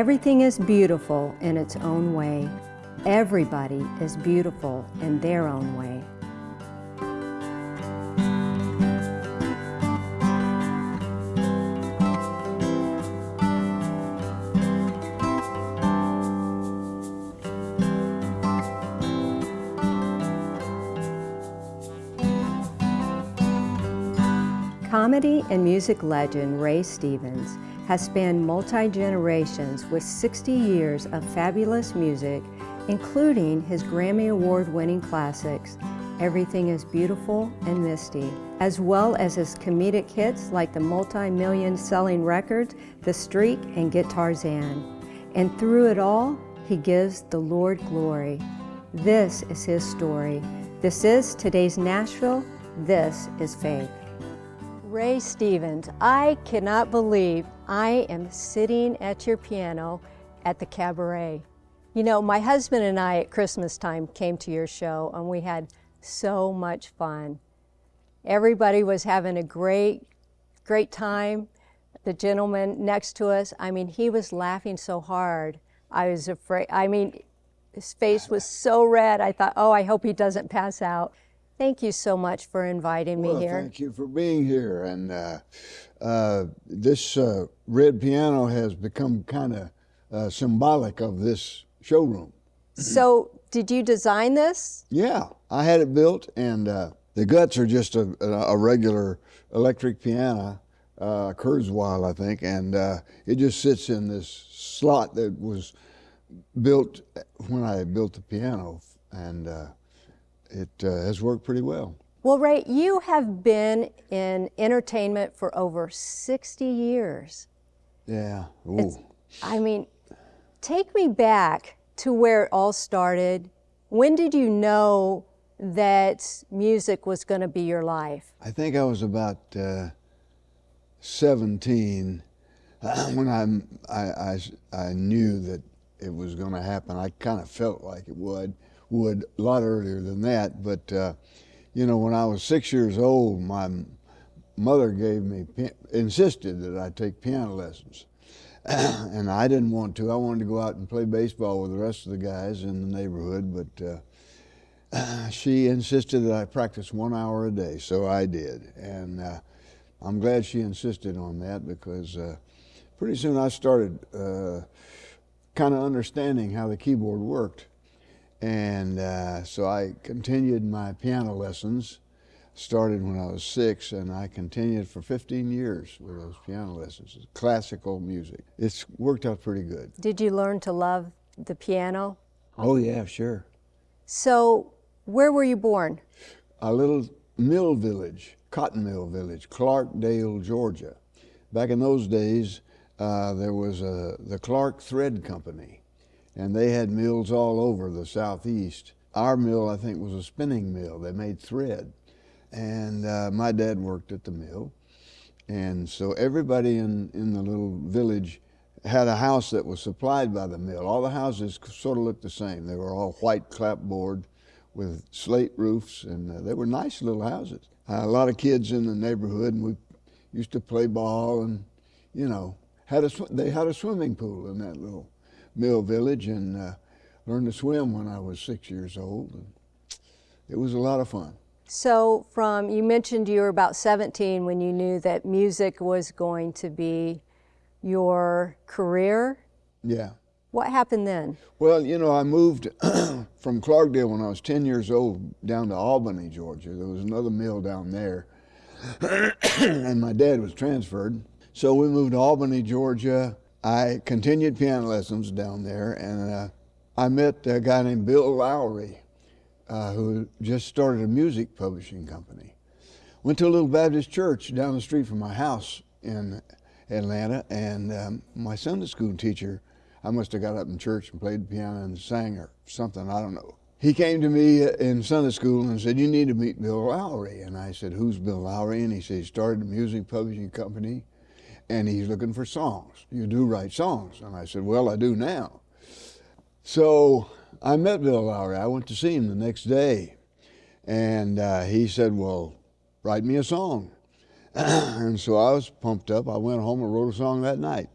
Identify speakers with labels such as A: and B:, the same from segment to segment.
A: Everything is beautiful in its own way. Everybody is beautiful in their own way. Comedy and music legend Ray Stevens has spanned multi-generations with 60 years of fabulous music, including his Grammy Award-winning classics, Everything is Beautiful and Misty, as well as his comedic hits like the multi-million selling records, The Streak and Gitarzan. And through it all, he gives the Lord glory. This is his story. This is today's Nashville. This is faith. Ray Stevens, I cannot believe I am sitting at your piano at the cabaret. You know, my husband and I at Christmas time came to your show and we had so much fun. Everybody was having a great, great time. The gentleman next to us, I mean, he was laughing so hard. I was afraid, I mean, his face was so red. I thought, oh, I hope he doesn't pass out. Thank you so much for inviting
B: well,
A: me here.
B: Thank you for being here. And uh, uh, this uh, red piano has become kind of uh, symbolic of this showroom.
A: So, did you design this?
B: Yeah, I had it built, and uh, the guts are just a, a regular electric piano, uh, Kurzweil, I think, and it just sits in this slot that was built when I built the piano. And it uh, has worked pretty well.
A: Well, Ray, you have been in entertainment for over 60 years.
B: Yeah.
A: I mean, take me back to where it all started. When did you know that music was going to be your life?
B: I think I was about uh, 17 when I, I, I, I knew that it was going to happen. I kind of felt like it would would a lot earlier than that. But, uh, you know, when I was six years old, my mother gave me, insisted that I take piano lessons. and I didn't want to. I wanted to go out and play baseball with the rest of the guys in the neighborhood, but uh, she insisted that I practice one hour a day, so I did. And uh, I'm glad she insisted on that because uh, pretty soon I started uh, kind of understanding how the keyboard worked. And uh, so I continued my piano lessons, started when I was six, and I continued for 15 years with those piano lessons, classical music. It's worked out pretty good.
A: Did you learn to love the piano?
B: Oh, yeah, sure.
A: So, where were you born?
B: A little mill village, cotton mill village, Clarkdale, Georgia. Back in those days, uh, there was a, the Clark Thread Company and they had mills all over the southeast. Our mill, I think, was a spinning mill. They made thread. And uh, my dad worked at the mill. And so everybody in, in the little village had a house that was supplied by the mill. All the houses sort of looked the same. They were all white clapboard with slate roofs, and uh, they were nice little houses. Uh, a lot of kids in the neighborhood, and we used to play ball, and you know, had a they had a swimming pool in that little Mill Village and uh, learned to swim when I was six years old. And it was a lot of fun.
A: So from, you mentioned you were about 17 when you knew that music was going to be your career.
B: Yeah.
A: What happened then?
B: Well, you know, I moved from Clarkdale when I was 10 years old down to Albany, Georgia. There was another mill down there, and my dad was transferred. So we moved to Albany, Georgia, I continued piano lessons down there, and uh, I met a guy named Bill Lowery, uh, who just started a music publishing company. Went to a little Baptist church down the street from my house in Atlanta, and um, my Sunday school teacher, I must have got up in church and played the piano and sang or something, I don't know. He came to me in Sunday school and said, you need to meet Bill Lowery. And I said, who's Bill Lowery? And he said, he started a music publishing company and he's looking for songs. You do write songs. And I said, well, I do now. So I met Bill Lowery. I went to see him the next day. And uh, he said, well, write me a song. and so I was pumped up. I went home and wrote a song that night.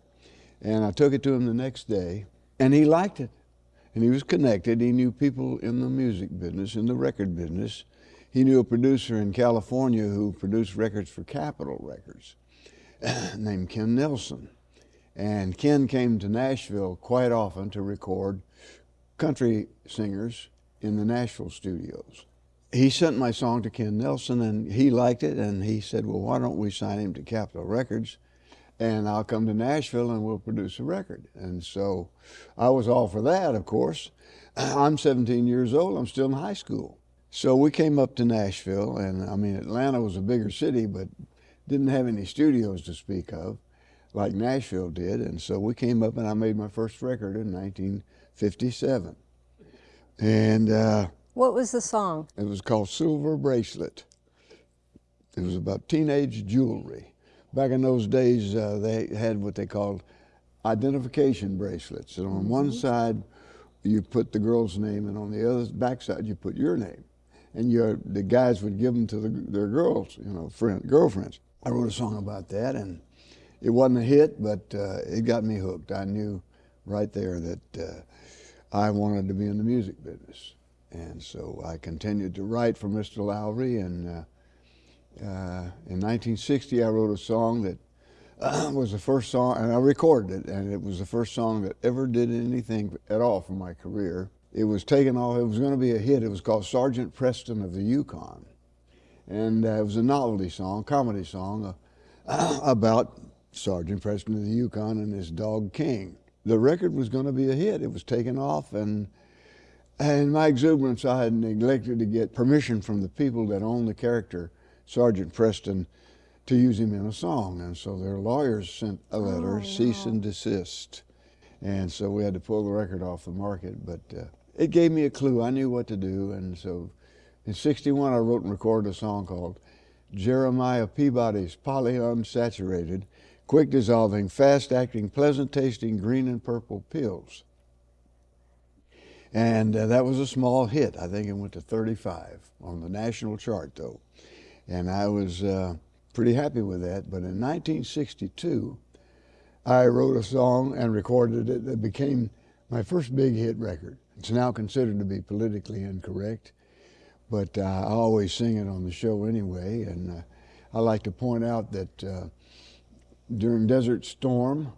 B: And I took it to him the next day, and he liked it. And he was connected. He knew people in the music business, in the record business. He knew a producer in California who produced records for Capitol Records named Ken Nelson. And Ken came to Nashville quite often to record country singers in the Nashville studios. He sent my song to Ken Nelson and he liked it and he said, well, why don't we sign him to Capitol Records and I'll come to Nashville and we'll produce a record. And so I was all for that, of course. I'm 17 years old, I'm still in high school. So we came up to Nashville and I mean, Atlanta was a bigger city, but didn't have any studios to speak of like Nashville did. And so we came up and I made my first record in 1957. And uh,
A: what was the song?
B: It was called Silver Bracelet. It was about teenage jewelry. Back in those days, uh, they had what they called identification bracelets. And on mm -hmm. one side, you put the girl's name, and on the other back side, you put your name. And your, the guys would give them to the, their girls, you know, friend, girlfriends. I wrote a song about that, and it wasn't a hit, but uh, it got me hooked. I knew right there that uh, I wanted to be in the music business. And so I continued to write for Mr. Lowery. And uh, uh in 1960, I wrote a song that uh, was the first song, and I recorded it, and it was the first song that ever did anything at all for my career. It was taken off, it was going to be a hit. It was called Sergeant Preston of the Yukon. And uh, it was a novelty song, comedy song about Sergeant Preston of the Yukon and his dog King. The record was going to be a hit. It was taken off, and in my exuberance, I had neglected to get permission from the people that owned the character, Sergeant Preston, to use him in a song. And so their lawyers sent a letter, oh, cease and desist. And so we had to pull the record off the market. But uh, it gave me a clue. I knew what to do. And so in 61, I wrote and recorded a song called Jeremiah Peabody's Polyunsaturated quick dissolving, fast acting, pleasant tasting green and purple pills. And uh, that was a small hit. I think it went to 35 on the national chart, though. And I was uh, pretty happy with that. But in 1962, I wrote a song and recorded it that became my first big hit record. It's now considered to be politically incorrect, but uh, I always sing it on the show anyway. And uh, I like to point out that uh, during Desert Storm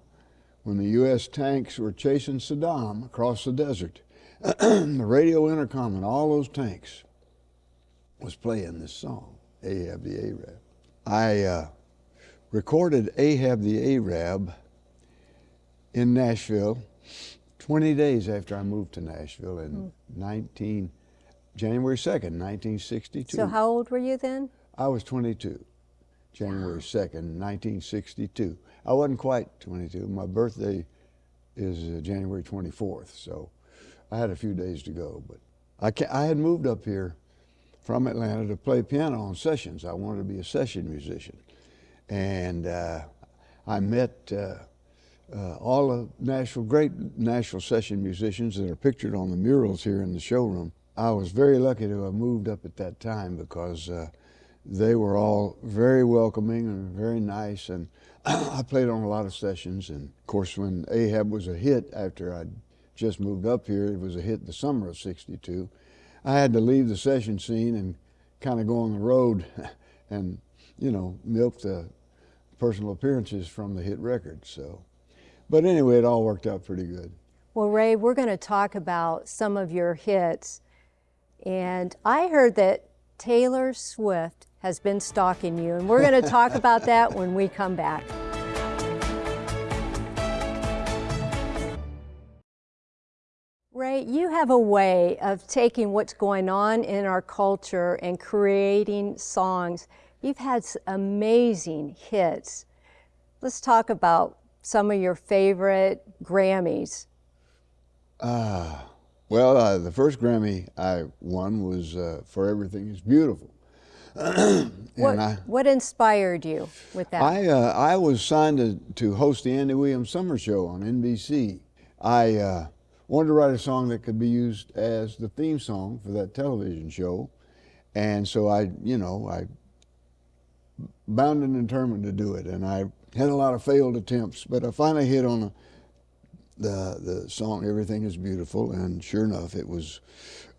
B: when the U.S. tanks were chasing Saddam across the desert. the radio intercom and all those tanks was playing this song, Ahab the Arab. I uh, recorded Ahab the Arab in Nashville 20 days after I moved to Nashville in mm. 19, January 2nd, 1962.
A: So how old were you then?
B: I was 22. January 2nd, 1962. I wasn't quite 22. My birthday is uh, January 24th, so I had a few days to go. But I, I had moved up here from Atlanta to play piano on sessions. I wanted to be a session musician. And uh, I met uh, uh, all the national, great national session musicians that are pictured on the murals here in the showroom. I was very lucky to have moved up at that time because uh, they were all very welcoming and very nice. And I played on a lot of sessions. And of course, when Ahab was a hit after I'd just moved up here, it was a hit the summer of 62. I had to leave the session scene and kind of go on the road and, you know, milk the personal appearances from the hit record. So, but anyway, it all worked out pretty good.
A: Well, Ray, we're going to talk about some of your hits. And I heard that Taylor Swift has been stalking you. And we're going to talk about that when we come back. Ray, you have a way of taking what's going on in our culture and creating songs. You've had amazing hits. Let's talk about some of your favorite Grammys.
B: Uh, well, uh, the first Grammy I won was uh, For Everything is Beautiful.
A: what, I, what inspired you with that?
B: I, uh, I was signed to, to host the Andy Williams Summer Show on NBC. I uh, wanted to write a song that could be used as the theme song for that television show. And so I, you know, I bound and determined to do it. And I had a lot of failed attempts, but I finally hit on a, the the song "Everything Is Beautiful," and sure enough, it was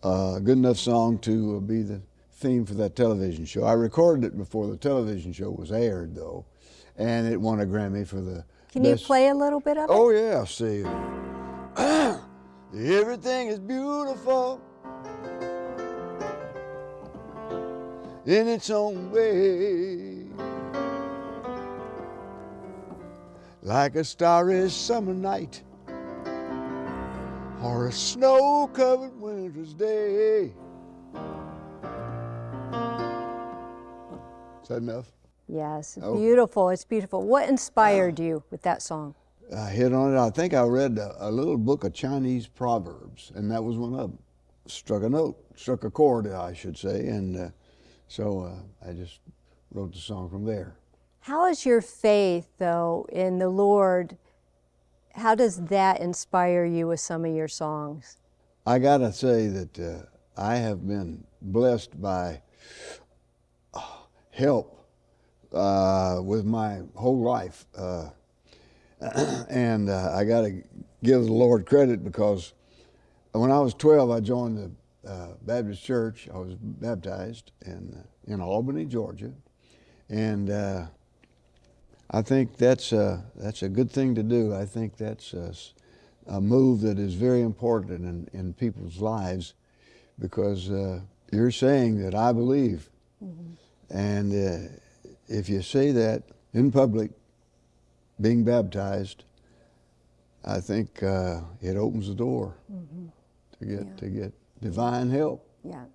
B: uh, a good enough song to uh, be the theme for that television show. I recorded it before the television show was aired, though, and it won a Grammy for the.
A: Can you play a little bit of it?
B: Oh yeah, see. Everything is beautiful in its own way. Like a starry summer night or a snow-covered winter's day. Is that enough?
A: Yes,
B: Oh.
A: beautiful. It's beautiful. What inspired you with that song?
B: I hit on it. I think I read a, a little book of Chinese proverbs, and that was one of them. Struck a note, struck a chord, I should say, and uh, so uh, I just wrote the song from there.
A: How is your faith, though, in the Lord? How does that inspire you with some of your songs?
B: I gotta say that uh, I have been blessed by uh, help uh, with my whole life, uh, and uh, I gotta give the Lord credit because when I was 12, I joined the uh, Baptist Church. I was baptized in in Albany, Georgia, and uh, I think that's a, that's a good thing to do. I think that's a move that is very important in, in people's lives because uh, you're saying that I believe. And uh, if you say that in public, being baptized, I think uh, it opens the door to get
A: Yeah.
B: to get divine help.
A: Yeah.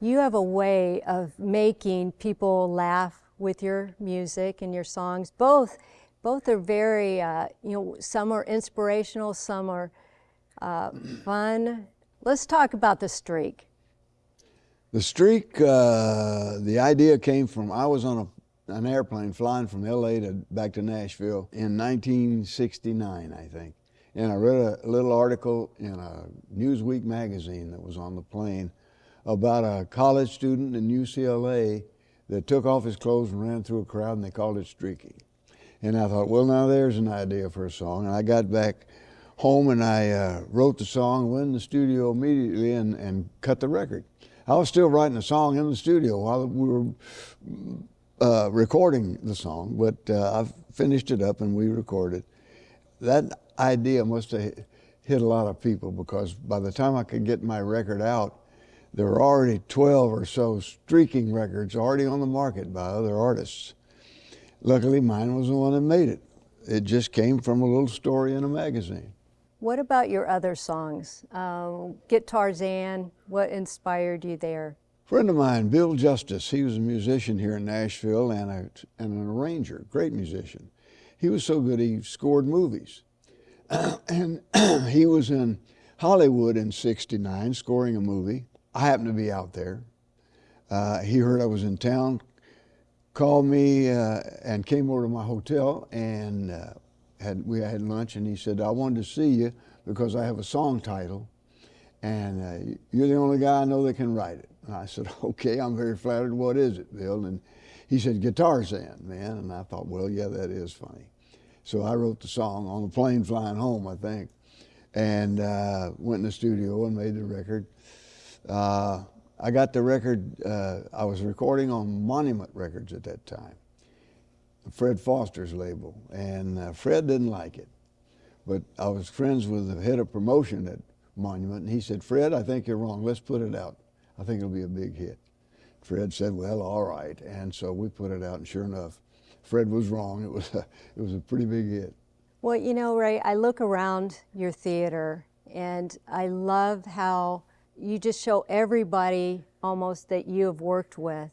A: You have a way of making people laugh with your music and your songs. Both, both are very, uh, you know, some are inspirational, some are uh, fun. Let's talk about the streak.
B: The streak, uh, the idea came from I was on a, an airplane flying from LA to back to Nashville in 1969, I think. And I read a little article in a Newsweek magazine that was on the plane about a college student in UCLA that took off his clothes and ran through a crowd and they called it streaking. And I thought, well, now there's an idea for a song. And I got back home and I uh, wrote the song, went in the studio immediately and, and cut the record. I was still writing the song in the studio while we were uh, recording the song, but uh, I finished it up and we recorded. That idea must have hit a lot of people because by the time I could get my record out, there were already 12 or so streaking records already on the market by other artists. Luckily, mine was the one that made it. It just came from a little story in a magazine.
A: What about your other songs? Um, Gitarzan, what inspired you there?
B: friend of mine, Bill Justis, he was a musician here in Nashville and, a, and an arranger, great musician. He was so good he scored movies. and he was in Hollywood in 69 scoring a movie. I happened to be out there. Uh, he heard I was in town, called me uh, and came over to my hotel and uh, had, we had lunch and he said, I wanted to see you because I have a song title and uh, you're the only guy I know that can write it. And I said, okay, I'm very flattered. What is it, Bill? And he said, Gitarzan, man. And I thought, well, yeah, that is funny. So I wrote the song on the plane flying home, I think, and uh, went in the studio and made the record. Uh, I got the record, uh, I was recording on Monument Records at that time, Fred Foster's label, and uh, Fred didn't like it. But I was friends with the head of promotion at Monument, and he said, Fred, I think you're wrong. Let's put it out. I think it'll be a big hit. Fred said, well, all right. And so we put it out, and sure enough, Fred was wrong. It was a, it was a pretty big hit.
A: Well, you know, Ray, I look around your theater and I love how you just show everybody almost that you have worked with.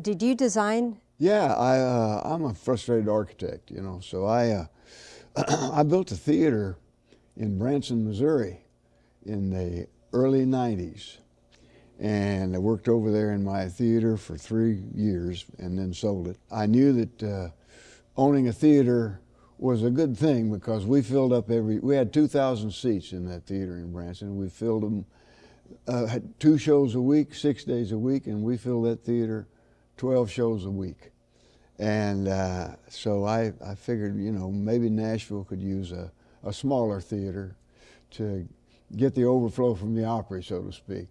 A: Did you design?
B: Yeah, I, uh, I'm a frustrated architect, you know, so I, uh, I built a theater in Branson, Missouri in the early 90s. And I worked over there in my theater for three years and then sold it. I knew that uh, owning a theater was a good thing because we filled up every, we had 2,000 seats in that theater in Branson. We filled them, uh, had two shows a week, six days a week, and we filled that theater 12 shows a week. And uh, so I, I figured, you know, maybe Nashville could use a, a smaller theater to get the overflow from the Opry, so to speak.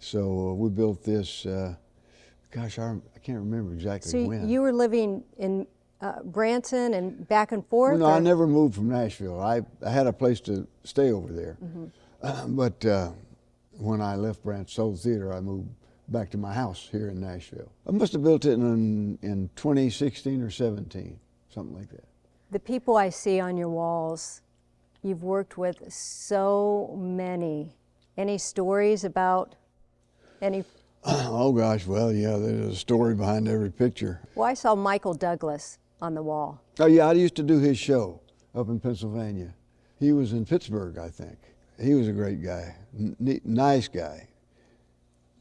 B: So uh, we built this, uh, gosh, I, I, can't remember exactly
A: so
B: when.
A: So you were living in uh, Branson and back and forth?
B: no, or? I never moved from Nashville. I, I had a place to stay over there. Mm -hmm. but uh, when I left sold the theater, I moved back to my house here in Nashville. I must have built it in, in 2016 or 17, something like that.
A: The people I see on your walls, you've worked with so many. Any stories about any?
B: Oh gosh, well, yeah, there's a story behind every picture.
A: Well, I saw Michael Douglas on the wall.
B: Oh yeah, I used to do his show up in Pennsylvania. He was in Pittsburgh, I think. He was a great guy, N nice guy.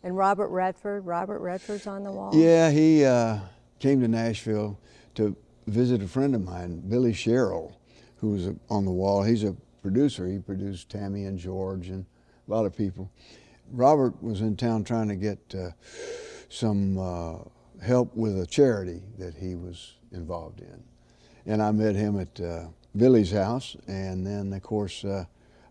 A: And Robert Redford, Robert Redford's on the wall?
B: Yeah, he uh, came to Nashville to visit a friend of mine, Billy Sherrill, who was on the wall. He's a producer. He produced Tammy and George and a lot of people. Robert was in town trying to get uh, some uh, help with a charity that he was involved in. And I met him at uh, Billy's house, and then, of course, uh,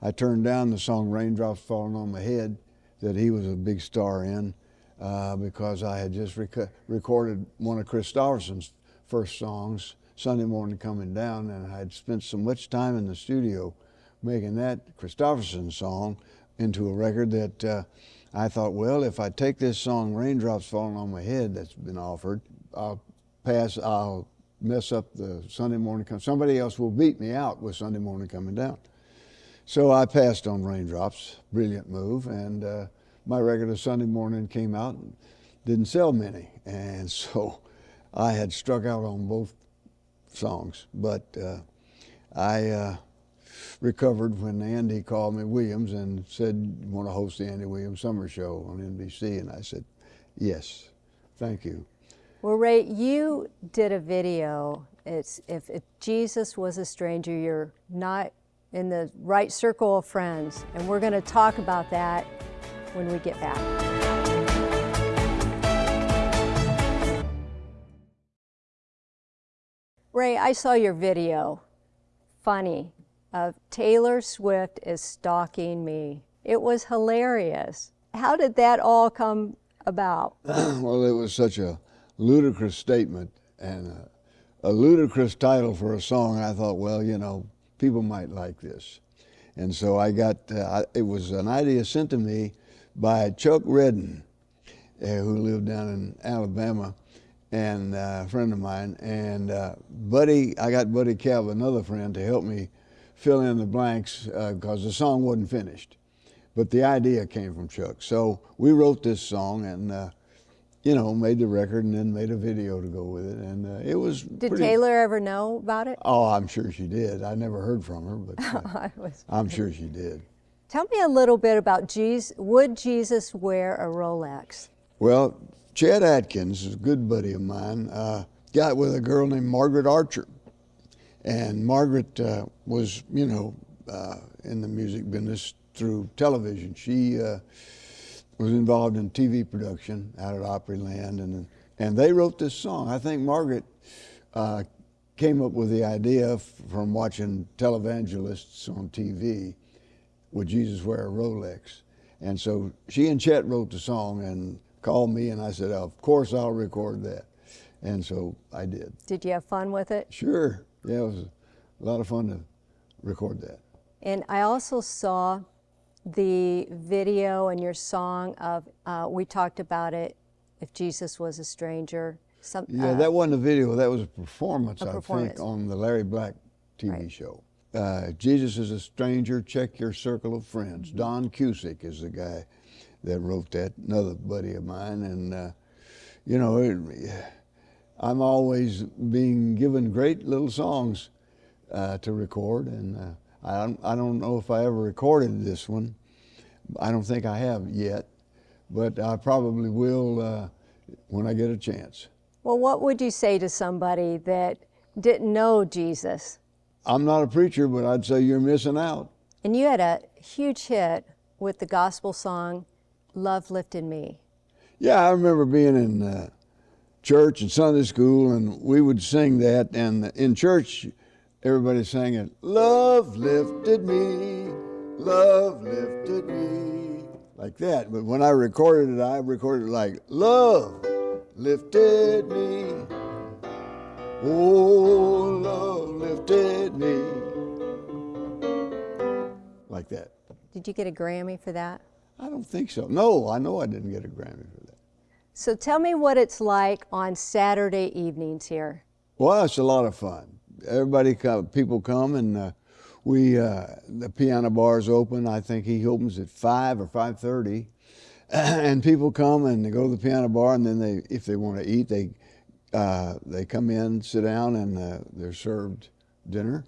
B: I turned down the song Raindrops Falling on My Head that he was a big star in uh, because I had just rec recorded one of Kris Kristofferson's first songs, Sunday Morning Coming Down, and I had spent so much time in the studio making that Kristofferson song into a record that uh, I thought, well, if I take this song, Raindrops Falling on My Head, that's been offered, I'll pass, I'll mess up the Sunday morning, Coming." somebody else will beat me out with Sunday morning coming down. So I passed on Raindrops, brilliant move, and uh, my regular Sunday morning came out and didn't sell many. And so I had struck out on both songs, but uh, I uh, recovered when Andy called me Williams and said, you want to host the Andy Williams Summer Show on NBC? And I said, yes, thank you.
A: Well, Ray, you did a video. It's if, if Jesus was a stranger, you're not in the right circle of friends. And we're going to talk about that when we get back. Ray, I saw your video, funny, of Taylor Swift is stalking me. It was hilarious. How did that all come about?
B: well, it was such a ludicrous statement and a, a ludicrous title for a song. I thought, well, you know, people might like this. And so I got, uh, it was an idea sent to me by Chuck Redden, uh, who lived down in Alabama, and uh, a friend of mine. And uh, Buddy, I got Buddy Kalb, another friend, to help me fill in the blanks because uh, the song wasn't finished. But the idea came from Chuck. So we wrote this song and uh, you know, made the record and then made a video to go with it, and uh, it was.
A: Did
B: pretty...
A: Taylor ever know about it?
B: Oh, I'm sure she did. I never heard from her, but uh. I'm sure she did.
A: Tell me a little bit about Jesus. Would Jesus wear a Rolex?
B: Well, Chet Atkins is a good buddy of mine. Uh, got with a girl named Margaret Archer, and Margaret uh, was, you know, uh, in the music business through television. She uh, was involved in TV production out at Opryland, and and they wrote this song. I think Margaret uh, came up with the idea from watching televangelists on TV. Would Jesus wear a Rolex? And so she and Chet wrote the song and called me, and I said, "Of course, I'll record that." And so I did.
A: Did you have fun with it?
B: Sure. Yeah, it was a lot of fun to record that.
A: And I also saw the video and your song of, uh, we talked about it, If Jesus Was a Stranger.
B: Some, yeah, uh, that wasn't a video, that was a performance, a I performance. think, on the Larry Black TV right. show. Uh, Jesus is a Stranger, Check Your Circle of Friends. Mm -hmm. Don Cusic is the guy that wrote that, another buddy of mine. And, uh, you know, it, I'm always being given great little songs uh, to record. And uh, I don't, I don't know if I ever recorded this one. I don't think I have yet, but I probably will uh, when I get a chance.
A: Well, what would you say to somebody that didn't know Jesus?
B: I'm not a preacher, but I'd say you're missing out.
A: And you had a huge hit with the gospel song, Love Lifted Me.
B: Yeah, I remember being in uh, church and Sunday school, and we would sing that. And in church, everybody sang it. Love lifted me, love lifted me, like that. But when I recorded it, I recorded it like love lifted me. Oh, love lifted me. Like that.
A: Did you get a Grammy for that?
B: I don't think so. No, I know I didn't get a Grammy for that.
A: So tell me what it's like on Saturday evenings here.
B: Well, it's a lot of fun. Everybody, come, people come and uh, we, uh, the piano bar is open. I think he opens at five or five thirty, and people come and they go to the piano bar, and then they, if they want to eat, they, uh, they come in, sit down, and uh, they're served dinner.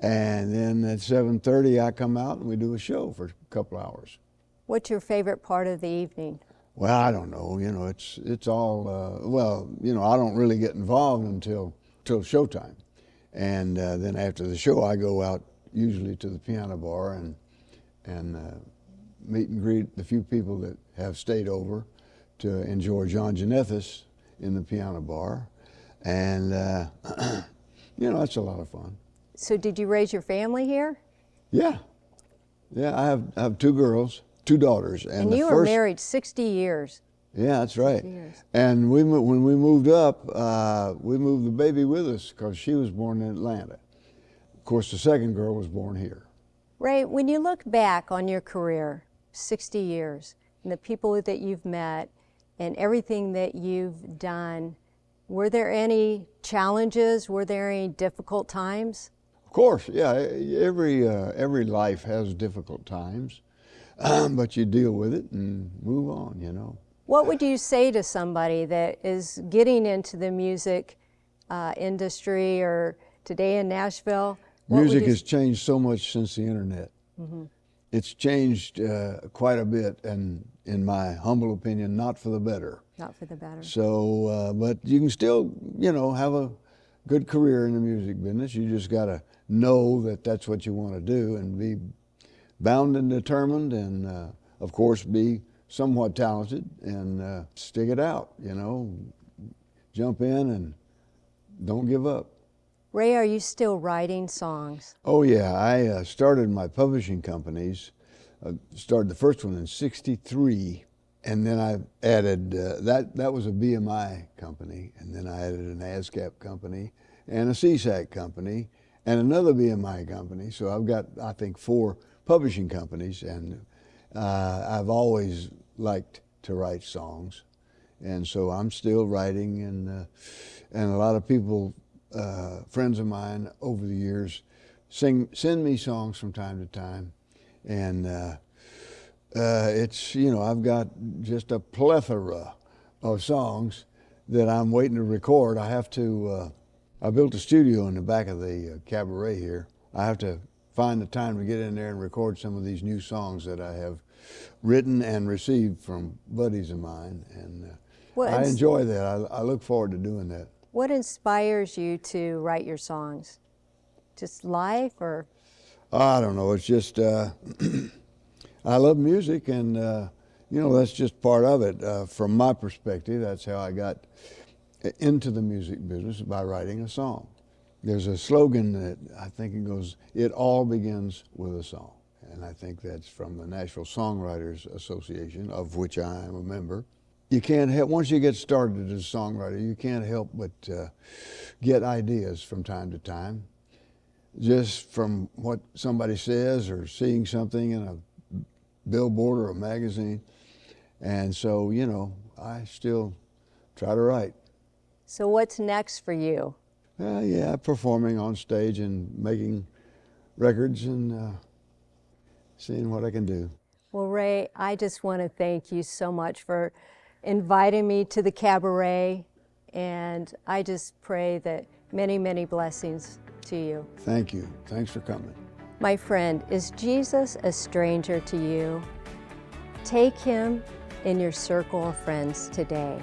B: And then at 7.30, I come out and we do a show for a couple hours.
A: What's your favorite part of the evening?
B: Well, I don't know. You know, it's it's all uh, well. You know, I don't really get involved until till showtime, and uh, then after the show, I go out usually to the piano bar and and uh, meet and greet the few people that have stayed over to enjoy John Janethis in the piano bar, and uh, you know that's a lot of fun.
A: So, did you raise your family here?
B: Yeah, yeah. I have I have two girls two daughters.
A: And, and you were married 60 years.
B: Yeah, that's right. And we when we moved up, uh, we moved the baby with us because she was born in Atlanta. Of course, the second girl was born here.
A: Ray, when you look back on your career, 60 years, and the people that you've met, and everything that you've done, were there any challenges? Were there any difficult times?
B: Of course, yeah. Every uh, every life has difficult times. but you deal with it and move on, you know.
A: What would you say to somebody that is getting into the music uh, industry or today in Nashville?
B: Music has changed so much since the internet. Mm -hmm. It's changed uh, quite a bit, and in my humble opinion, not for the better.
A: Not for the better.
B: So, uh, but you can still, you know, have a good career in the music business. You just got to know that that's what you want to do and be bound and determined and uh, of course be somewhat talented and uh, stick it out, you know, jump in and don't give up.
A: Ray, are you still writing songs?
B: Oh yeah, I uh, started my publishing companies, uh, started the first one in 63 and then I added, uh, that, that was a BMI company and then I added an ASCAP company and a SESAC company and another BMI company. So I've got, I think, four publishing companies, and uh, I've always liked to write songs, and so I'm still writing, and uh, and a lot of people, uh, friends of mine over the years, sing send me songs from time to time, and uh, uh, it's you know I've got just a plethora of songs that I'm waiting to record. I have to. Uh, I built a studio in the back of the cabaret here. I have to find the time to get in there and record some of these new songs that I have written and received from buddies of mine. And uh, I enjoy that. I, I, look forward to doing that.
A: What inspires you to write your songs? Just life or?
B: I don't know. It's just, uh, I love music and, uh, you know, that's just part of it. Uh, from my perspective, that's how I got into the music business by writing a song. There's a slogan that I think it goes, it all begins with a song. And I think that's from the National Songwriters Association, of which I am a member. You can't help, once you get started as a songwriter, you can't help but uh, get ideas from time to time, just from what somebody says or seeing something in a billboard or a magazine. And so, you know, I still try to write.
A: So what's next for you?
B: Uh, yeah, performing on stage and making records and uh, seeing what I can do.
A: Well, Ray, I just want to thank you so much for inviting me to the cabaret, and I just pray that many, many blessings to you.
B: Thank you. Thanks for coming.
A: My friend, is Jesus a stranger to you? Take him in your circle of friends today.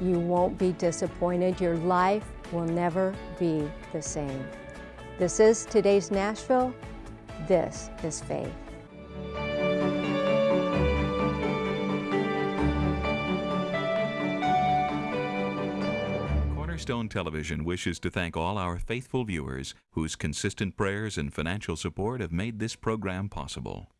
A: You won't be disappointed. Your life will never be the same. This is today's Nashville. This is faith.
C: Cornerstone Television wishes to thank all our faithful viewers whose consistent prayers and financial support have made this program possible.